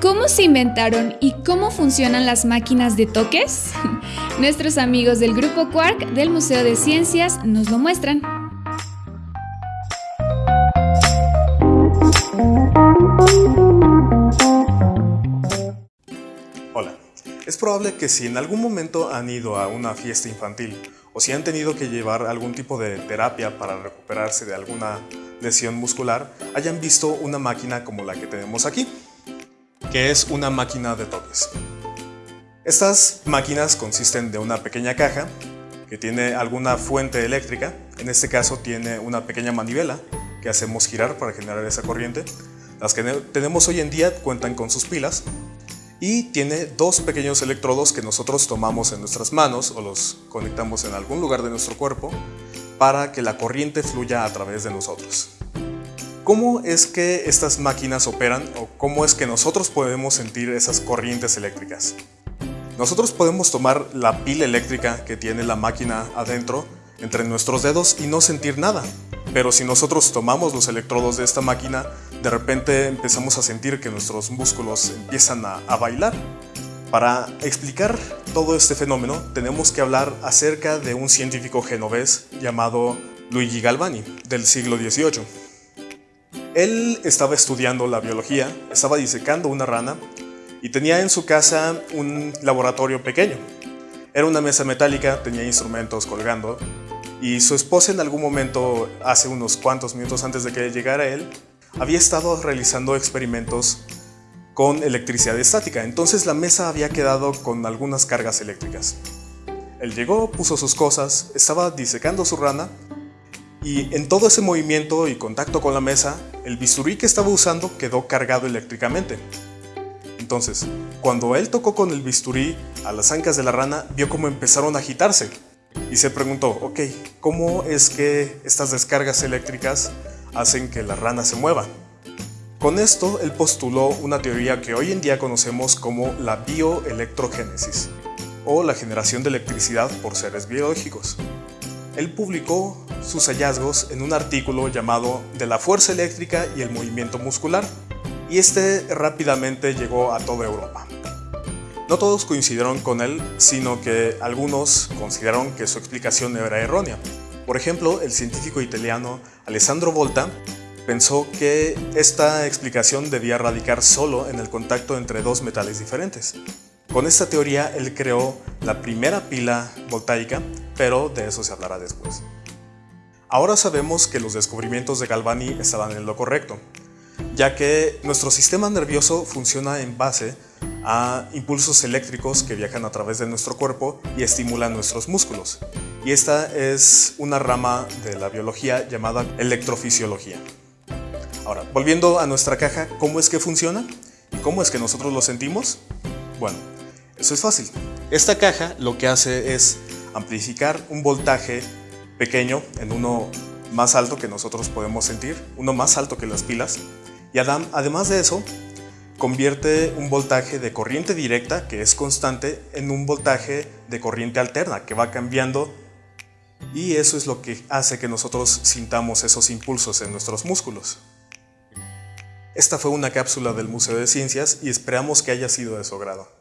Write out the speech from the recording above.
¿Cómo se inventaron y cómo funcionan las máquinas de toques? Nuestros amigos del Grupo Quark del Museo de Ciencias nos lo muestran. Hola, es probable que si en algún momento han ido a una fiesta infantil o si han tenido que llevar algún tipo de terapia para recuperarse de alguna lesión muscular, hayan visto una máquina como la que tenemos aquí que es una máquina de toques. Estas máquinas consisten de una pequeña caja que tiene alguna fuente eléctrica, en este caso tiene una pequeña manivela que hacemos girar para generar esa corriente. Las que tenemos hoy en día cuentan con sus pilas y tiene dos pequeños electrodos que nosotros tomamos en nuestras manos o los conectamos en algún lugar de nuestro cuerpo para que la corriente fluya a través de nosotros. ¿Cómo es que estas máquinas operan o cómo es que nosotros podemos sentir esas corrientes eléctricas? Nosotros podemos tomar la pila eléctrica que tiene la máquina adentro entre nuestros dedos y no sentir nada. Pero si nosotros tomamos los electrodos de esta máquina, de repente empezamos a sentir que nuestros músculos empiezan a, bailar. Para explicar todo este fenómeno, tenemos que hablar acerca de un científico genovés llamado Luigi Galvani, del siglo XVIII. Él estaba estudiando la biología, estaba disecando una rana y tenía en su casa un laboratorio pequeño. Era una mesa metálica, tenía instrumentos colgando y su esposa en algún momento, hace unos cuantos minutos antes de que llegara él, había estado realizando experimentos con electricidad estática, entonces la mesa había quedado con algunas cargas eléctricas. Él llegó, puso sus cosas, estaba disecando su rana y en todo ese movimiento y contacto con la mesa, el bisturí que estaba usando quedó cargado eléctricamente. Entonces, cuando él tocó con el bisturí a las ancas de la rana, vio cómo empezaron a agitarse. Y se preguntó, ok, ¿cómo es que estas descargas eléctricas hacen que la rana se mueva? Con esto, él postuló una teoría que hoy en día conocemos como la bioelectrogénesis, o la generación de electricidad por seres biológicos. Él publicó sus hallazgos en un artículo llamado De la fuerza eléctrica y el movimiento muscular, y este rápidamente llegó a toda Europa. No todos coincidieron con él, sino que algunos consideraron que su explicación era errónea. Por ejemplo, el científico italiano Alessandro Volta pensó que esta explicación debía radicar solo en el contacto entre dos metales diferentes. Con esta teoría él creó la primera pila voltaica, pero de eso se hablará después. Ahora sabemos que los descubrimientos de Galvani estaban en lo correcto, ya que nuestro sistema nervioso funciona en base a impulsos eléctricos que viajan a través de nuestro cuerpo y estimulan nuestros músculos. Y esta es una rama de la biología llamada electrofisiología. Ahora, volviendo a nuestra caja, ¿cómo es que funciona? ¿Y cómo es que nosotros lo sentimos? Bueno, eso es fácil. Esta caja lo que hace es amplificar un voltaje pequeño en uno más alto que nosotros podemos sentir, uno más alto que las pilas. Y además de eso, convierte un voltaje de corriente directa, que es constante, en un voltaje de corriente alterna, que va cambiando y eso es lo que hace que nosotros sintamos esos impulsos en nuestros músculos. Esta fue una cápsula del Museo de Ciencias y esperamos que haya sido de su agrado.